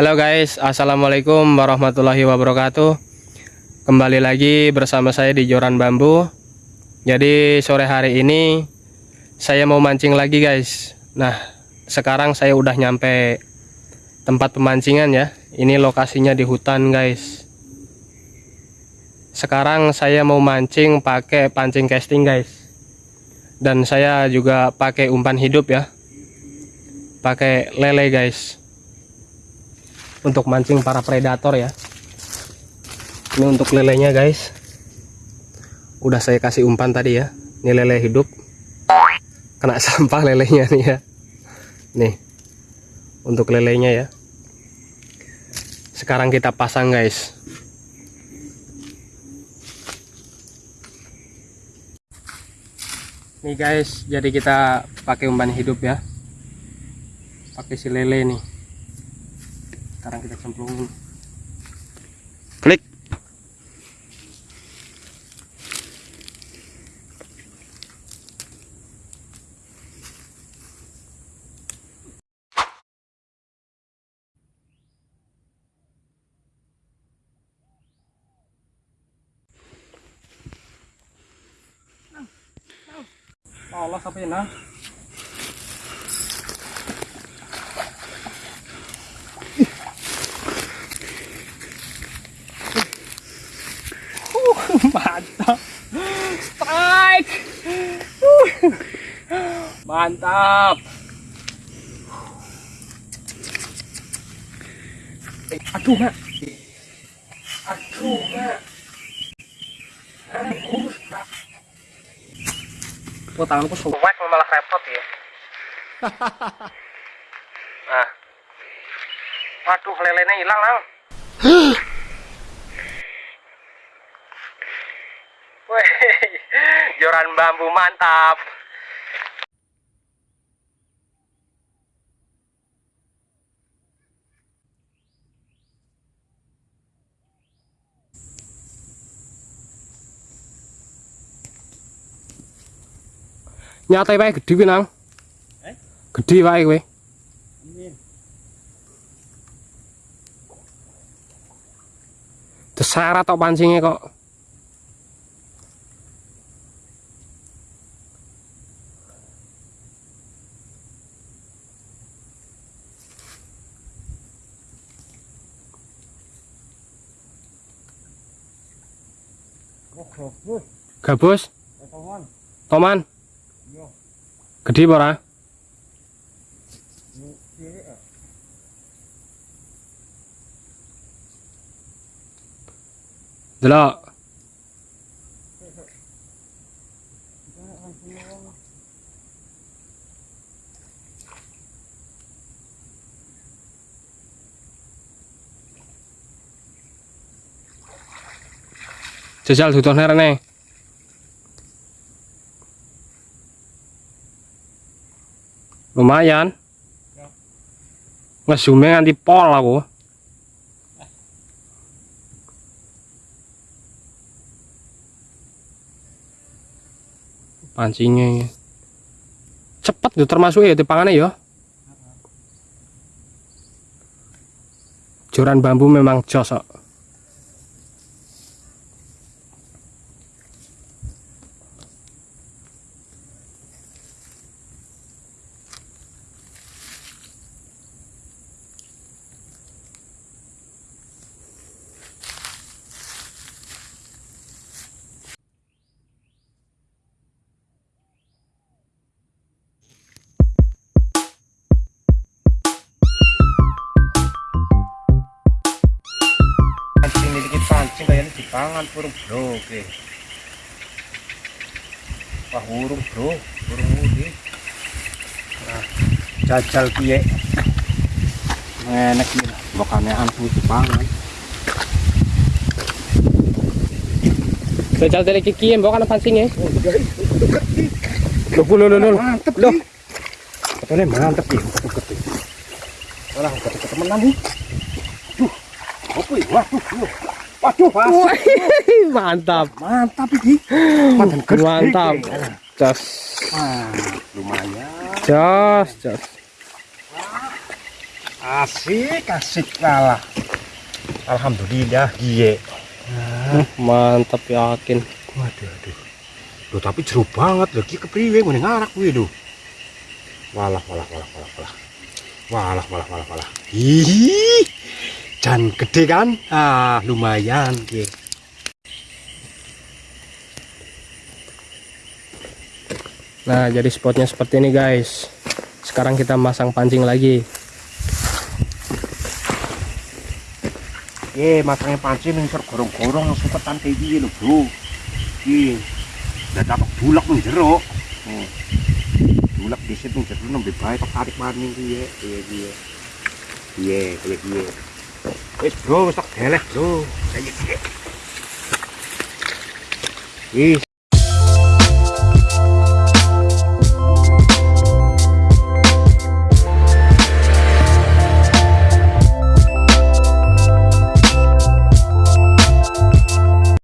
Halo guys, Assalamualaikum warahmatullahi wabarakatuh. Kembali lagi bersama saya di Joran Bambu. Jadi sore hari ini Saya mau mancing lagi guys. Nah sekarang saya udah nyampe Tempat pemancingan ya. Ini lokasinya di hutan guys. Sekarang saya mau mancing pakai pancing casting guys. Dan saya juga pakai umpan hidup ya. Pakai lele guys untuk mancing para predator ya. Ini untuk lelenya guys. Udah saya kasih umpan tadi ya. Ini lele hidup. Kena sampah lelenya nih ya. Nih. Untuk lelenya ya. Sekarang kita pasang guys. Nih guys. Jadi kita pakai umpan hidup ya. Pakai si lele nih sekarang kita cemplungin klik. Allah sampai nah mantap strike mantap aduh mak aduh mak Oh, tanganku suwek malah repot ya. nah. Waduh, lelenya hilang, Lang. Wih, joran bambu mantap. Nyatai wae gede kuwi, Nang. Eh? Gede wae kowe. Terseret tok pancingnya kok. Gabus, toman. Gede apa ora? Delok. Jajal duduhne rene. Lumayan. Ngezoome nganti pol aku. Pancingnya cepet tuh termasuk ya dipangannya ya. Joran bambu memang josok. Pancing dipangan burung bro oke wah burung bro burung mudi nah jajal piye enak nih bukannya antu dipangan Jajal dari kiki yang bawa kan pancingnya. Loh, loh, loh, loh. Mantep, loh. Katanya mantep ya. Walah, uket uket temenan nih. Duh, apa ya? Waduh. Waduh. Mantap. Mantap ini. Mantap. Jos. Ah, lumayan. Jos, jos. Asik, asik kalah. Alhamdulillah, iya. Mantap yakin Waduh, aduh. Loh, tapi jeru banget lagi kepriwe ngene ngarak kuwi lho. Walah, walah, walah, walah, walah. Walah, walah, walah, walah. Ih. Jan gede kan? Ah, lumayan ki. nah jadi spotnya seperti ini guys sekarang kita masang pancing lagi Eh, masangnya pancing ning ser gorong-gorong supetan kayak gini lho, Bro. Ki. Udah dapat bulak ning jero. Hmm. Bulak di situ jero nembe bae tak tarik maning ki ya. Iya, iya. Iya, iya, iya. Wis, Bro, wis tak deleh, Bro. Saya iki. Ih,